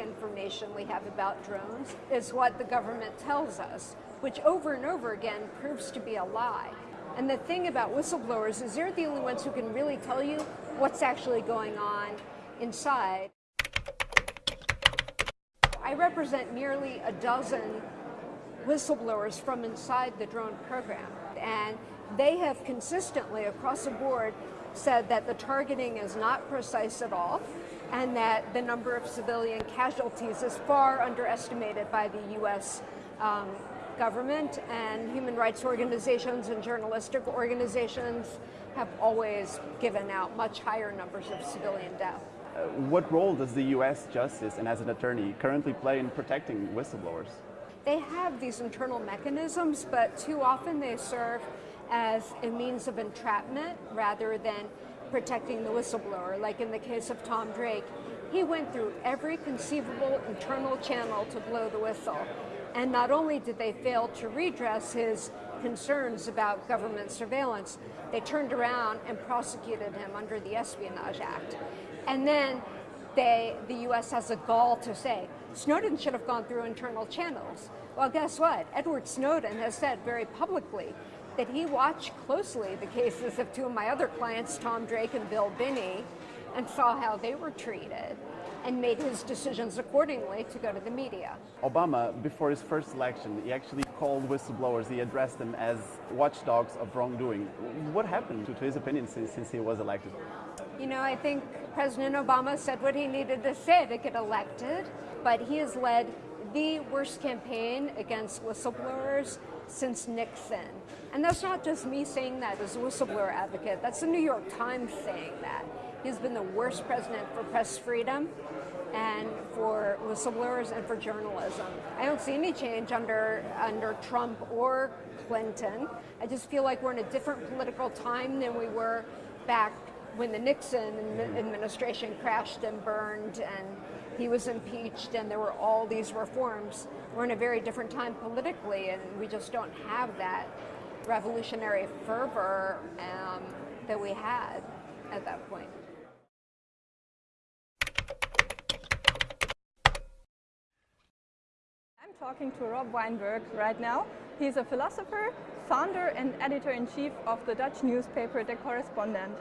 information we have about drones is what the government tells us, which over and over again proves to be a lie. And the thing about whistleblowers is they're the only ones who can really tell you what's actually going on inside. I represent nearly a dozen whistleblowers from inside the drone program. And they have consistently, across the board, said that the targeting is not precise at all and that the number of civilian casualties is far underestimated by the U.S. Um, government and human rights organizations and journalistic organizations have always given out much higher numbers of civilian death. Uh, what role does the U.S. Justice and as an attorney currently play in protecting whistleblowers? They have these internal mechanisms, but too often they serve as a means of entrapment rather than protecting the whistleblower. Like in the case of Tom Drake, he went through every conceivable internal channel to blow the whistle. And not only did they fail to redress his concerns about government surveillance, they turned around and prosecuted him under the Espionage Act. And then they, the US has a gall to say, Snowden should have gone through internal channels. Well, guess what? Edward Snowden has said very publicly that he watched closely the cases of two of my other clients, Tom Drake and Bill Binney, and saw how they were treated and made his decisions accordingly to go to the media. Obama, before his first election, he actually called whistleblowers, he addressed them as watchdogs of wrongdoing. What happened to, his opinion since, since he was elected? You know, I think President Obama said what he needed to say to get elected, but he has led the worst campaign against whistleblowers since Nixon. And that's not just me saying that as a whistleblower advocate, that's the New York Times saying that. He's been the worst president for press freedom and for whistleblowers and for journalism. I don't see any change under, under Trump or Clinton. I just feel like we're in a different political time than we were back when the Nixon administration crashed and burned and he was impeached and there were all these reforms. We're in a very different time politically and we just don't have that revolutionary fervor um, that we had at that point. I'm talking to Rob Wijnberg right now. He's a philosopher, founder and editor-in-chief of the Dutch newspaper The Correspondent.